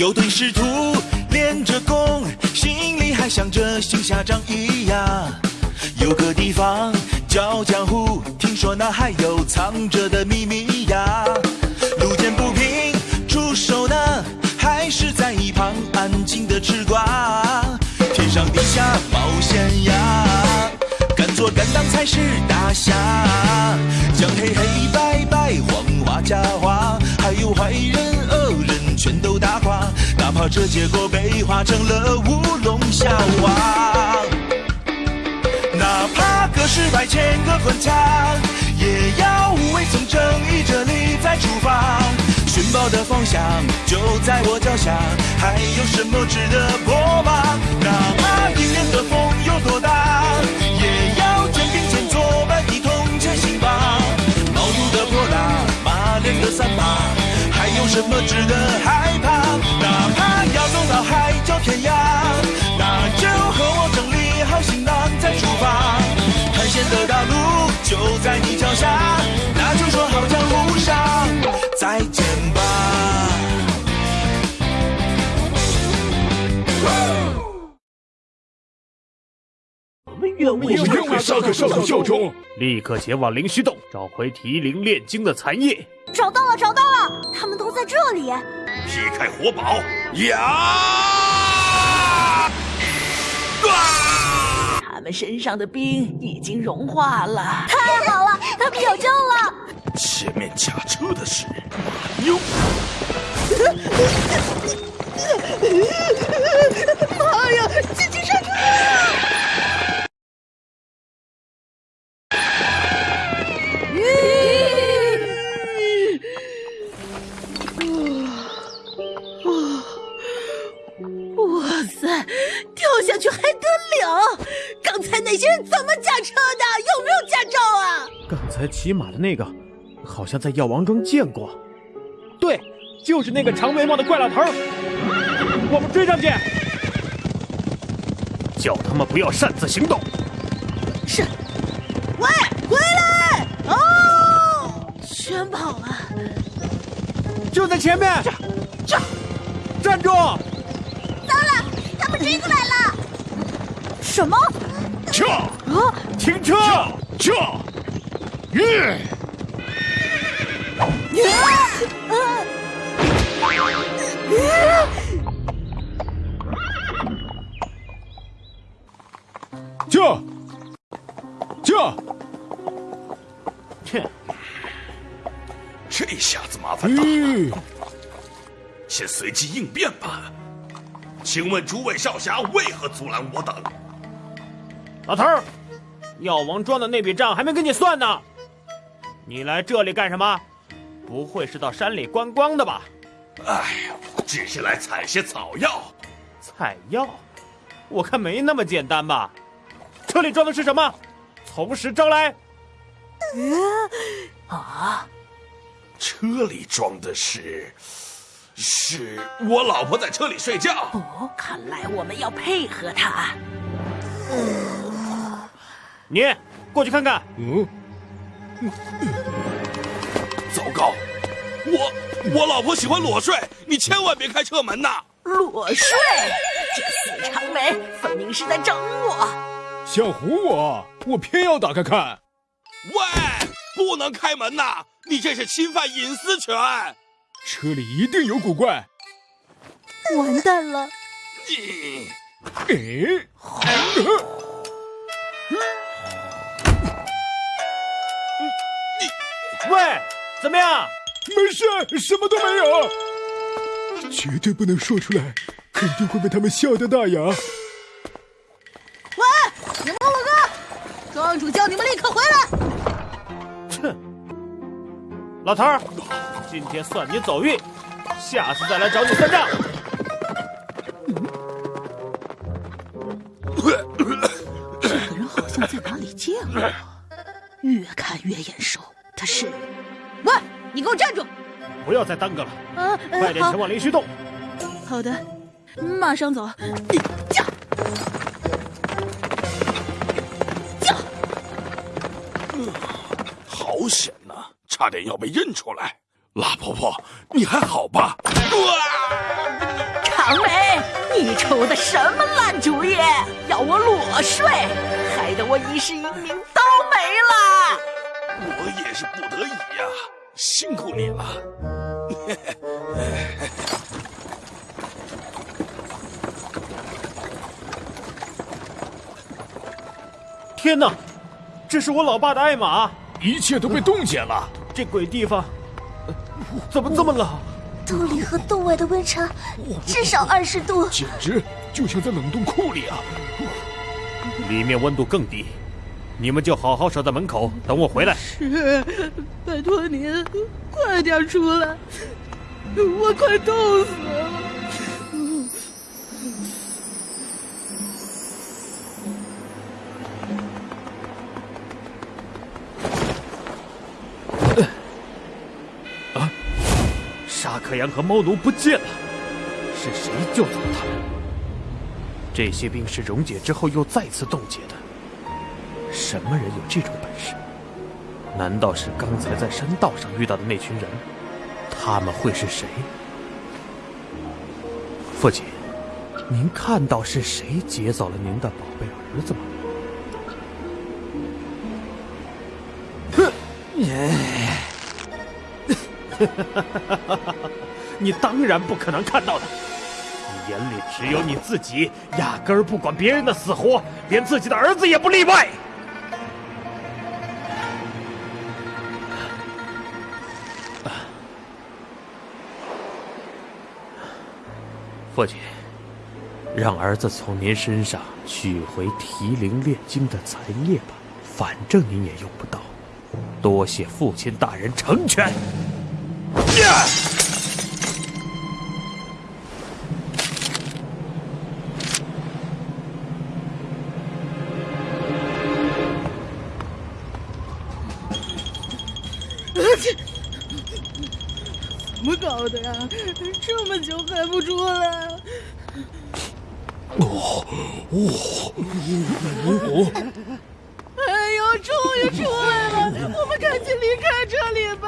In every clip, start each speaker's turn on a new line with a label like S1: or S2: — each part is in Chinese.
S1: 有对师徒练着功，心里还想着行侠仗义呀。有个地方叫江湖，听说那还有藏着的秘密呀。路见不平出手呢，还是在一旁安静的吃瓜。天上地下冒险呀，敢做敢当才是大侠。将黑黑白白黄花假花，还有坏人，这结果被画成了乌龙笑话。哪怕隔世百千个关卡，也要无畏从正义这里再出发。寻宝的方向就在我脚下，还有什么值得破吗？哪怕迎面的风有多大，也要肩并肩作伴一同前行吧。毛肚的泼辣，马脸的三八，还有什么值得害怕？哪怕要走到海角天涯，那就和我整理好行囊再出发。探险的大路就在你脚下，那就说好江湖上再见吧。
S2: 愿为
S3: 沙克少校效忠。
S2: 立刻前往灵虚洞，找回提灵炼精的残液。
S4: 找到了，找到了，他们都在这里。
S3: 劈开火宝，呀！
S5: 他们身上的冰已经融化了。
S4: 太好了，他们有救了。
S3: 前面驾车的是马妞，
S5: 才
S2: 骑马的那个，好像在药王庄见过。对，就是那个长眉毛的怪老头儿。我们追上去，叫他们不要擅自行动。
S5: 是，喂，回来！哦，全跑了。
S2: 就在前面，
S5: 这，
S2: 站住！
S4: 糟了，他们追过来了。什么？
S3: 撤！
S4: 啊！
S2: 停车！
S3: 撤！嗯，驾！驾！
S2: 切，
S3: 这下子麻烦大了，先随机应变吧。请问诸位少侠为何阻拦我等？
S2: 老头儿，药王庄的那笔账还没跟你算呢。你来这里干什么？不会是到山里观光的吧？
S3: 哎呀，只是来采些草药。
S2: 采药？我看没那么简单吧。车里装的是什么？从实招来。
S5: 啊，
S3: 车里装的是，是我老婆在车里睡觉。
S5: 哦，看来我们要配合她。嗯。
S2: 你过去看看。
S3: 嗯，糟糕，我我老婆喜欢裸睡，你千万别开车门呐！
S5: 裸睡，这死长眉分明是在整我。
S6: 想唬我，我偏要打开看。
S3: 喂，不能开门呐！你这是侵犯隐私权。
S6: 车里一定有古怪。
S4: 完蛋了！
S3: 你
S6: 诶，
S2: 喂，怎么样？
S6: 没事，什么都没有。绝对不能说出来，肯定会被他们笑掉大牙。
S5: 喂，你莫鲁哥，庄主叫你们立刻回来。
S2: 哼，老头儿，今天算你走运，下次再来找你算账。
S5: 这个人好像在哪里见过，越看越眼熟。他是，喂，你给我站住！
S2: 不要再耽搁了，
S5: 啊，呃
S2: 快点前往灵虚洞。
S5: 好好的，马上走。驾！驾！
S3: 好险呐、差点要被认出来。辣婆婆，你还好吧？哇！
S5: 长梅，你出的什么烂主意？要我裸睡，害得我一世英名都没了。
S3: 我也是不得已呀，辛苦你了。
S2: 天哪，这是我老爸的爱马，
S6: 一切都被冻结了。
S2: 这鬼地方怎么这么冷？
S4: 洞里和洞外的温差至少二十度，
S6: 简直就像在冷冻库里啊！
S2: 里面温度更低，你们就好好守在门口等我回来。
S5: 是，拜托您快点出来，我快冻死了。
S2: 沙克扬和猫奴不见了，是谁救走了他们？这些冰是溶解之后又再次冻结的，什么人有这种本事？难道是刚才在山道上遇到的那群人？他们会是谁？父亲，您看到是谁劫走了您的宝贝儿子吗？哼！你当然不可能看到的，你眼里只有你自己，压根儿不管别人的死活，连自己的儿子也不例外。父亲，让儿子从您身上取回提灵炼精的残液吧，反正您也用不到。多谢父亲大人成全。呀！
S5: 怎么搞的呀？这么久还不出来？哦哦哦！哎呦，终于出来了！我们赶紧离开这里吧。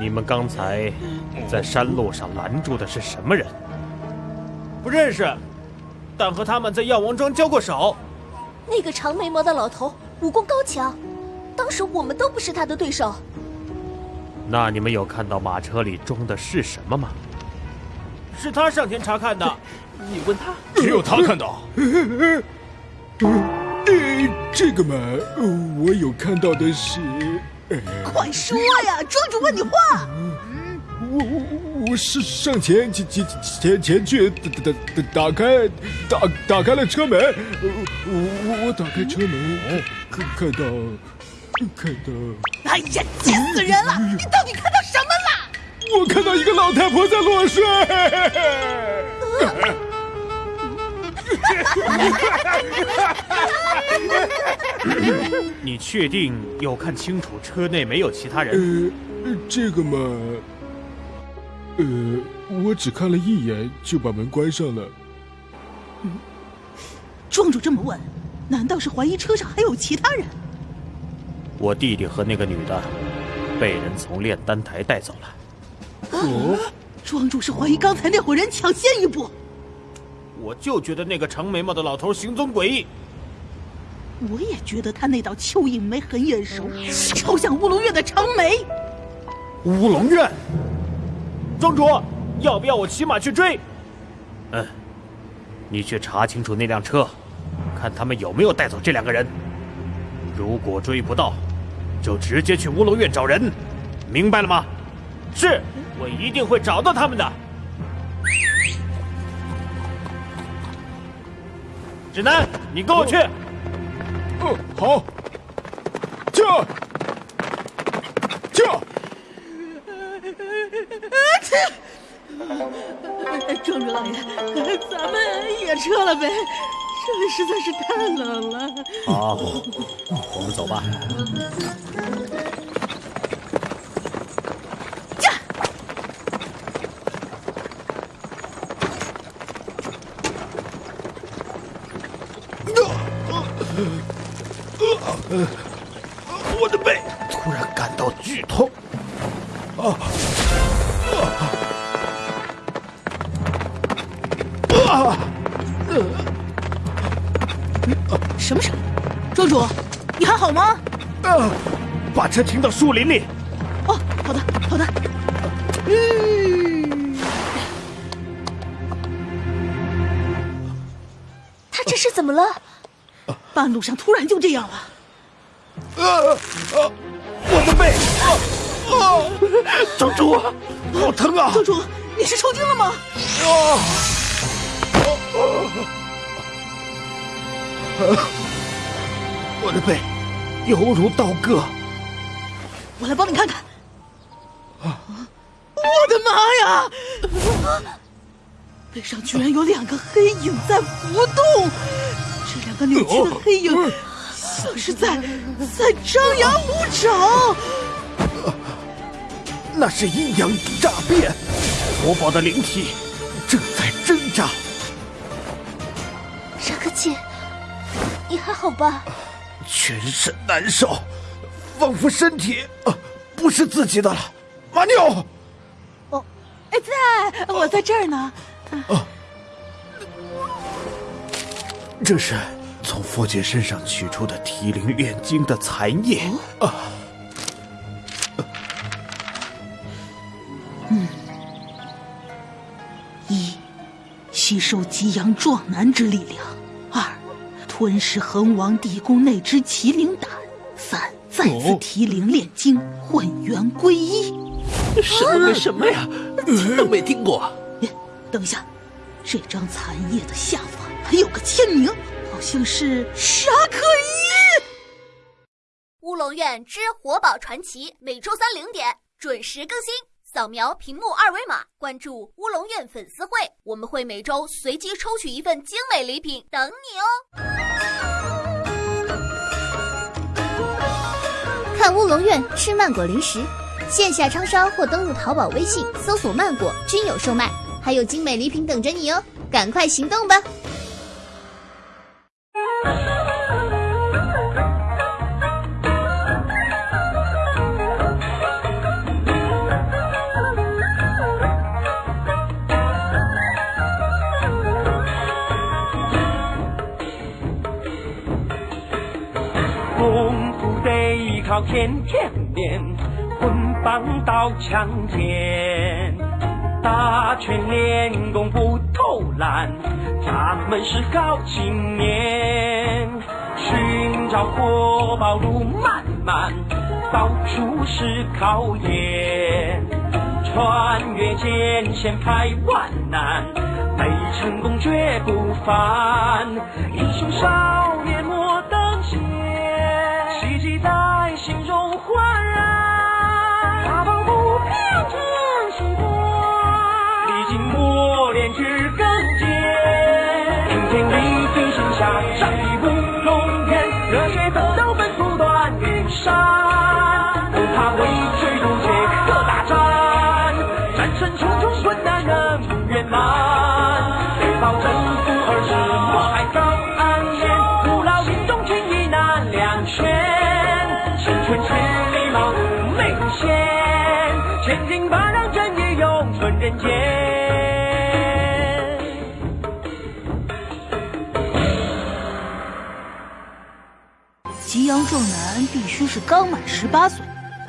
S2: 你们刚才在山路上拦住的是什么人？不认识，但和他们在药王庄交过手。
S4: 那个长眉毛的老头武功高强，当时我们都不是他的对手。
S2: 那你们有看到马车里装的是什么吗？是他上前查看的，你问他。
S3: 只有他看到。
S6: 呃，这个嘛，我有看到的是。
S5: 快说呀！庄主问你话。
S6: 我我我是上前前前前前去打打打打开打打开了车门，我我打开车门，看看到看到。
S5: 哎呀，气死人了！你到底看到什么了？
S6: 我看到一个老太婆在裸睡。
S2: 你确定有看清楚车内没有其他人？
S6: 呃，这个嘛，呃，我只看了一眼就把门关上了。
S5: 嗯，庄主这么问，难道是怀疑车上还有其他人？
S2: 我弟弟和那个女的被人从炼丹台带走了。
S5: 哦，庄主是怀疑刚才那伙人抢先一步。
S2: 我就觉得那个长眉毛的老头行踪诡异。
S5: 我也觉得他那道蚯蚓眉很眼熟，超像乌龙院的长眉。
S2: 乌龙院，庄主，要不要我骑马去追？嗯，你去查清楚那辆车，看他们有没有带走这两个人。如果追不到，就直接去乌龙院找人，明白了吗？是，我一定会找到他们的。指南，你跟我去。
S6: 嗯，好，驾，驾！
S5: 庄主老爷，咱们也撤了呗，这里实在是太冷了。
S2: 好，我们走吧。
S3: 我的背
S2: 突然感到剧痛，啊！
S5: 啊什么声？庄主，你还好吗？
S2: 啊！把车停到树林里。
S5: 哦，好的，好的。嗯，
S4: 他这是怎么了？
S5: 半路上突然就这样了。
S2: 啊啊！我的背！啊啊！庄主，好疼啊！
S5: 庄主，你是抽筋了吗？啊！
S2: 我的背犹如刀割。
S5: 我来帮你看看。啊我的妈呀！背上居然有两个黑影在浮动，这两个扭曲的黑影像是在在张牙舞爪。
S2: 那是阴阳诈变，活宝的灵体正在挣扎。
S4: 沙克姐，你还好吧？
S2: 全身难受，仿佛身体啊不是自己的了。马妞，
S5: 哦，哎，在，我在这儿呢。啊，
S2: 这是从佛姐身上取出的提灵炼精的残液啊。
S5: 嗯，一，吸收极阳壮男之力量；二，吞噬恒王地宫内之麒麟胆；三，再次提灵炼精，混元归一。
S7: 什么跟什么呀？听都没听过。
S5: 等一下，这张残页的下方还有个签名，好像是沙克一。
S8: 乌龙院之活宝传奇，每周三零点准时更新。扫描屏幕二维码，关注乌龙院粉丝会，我们会每周随机抽取一份精美礼品等你哦。
S9: 看乌龙院吃曼果零食。线下超商或登录淘宝、微信搜索“曼果”均有售卖，还有精美礼品等着你哦！赶快行动吧！
S10: 天天练。棍棒刀枪剑，打拳练功不偷懒，咱们是好青年。寻找活宝路漫漫，到处是考验。穿越艰险排万难，为成功绝不凡。英雄少年
S5: 阳壮男必须是刚满十八岁，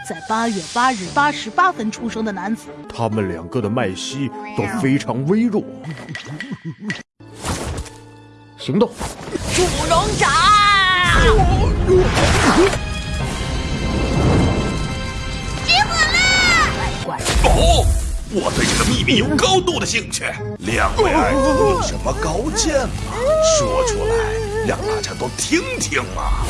S5: 在八月八日八时八分出生的男子。
S2: 他们两个的脉息都非常微弱。行动！
S5: 祝龙斩！
S8: 结火了！
S3: 哦，我对这个秘密有高度的兴趣。两位爱徒有什么高见吗？说出来，让大家都听听嘛。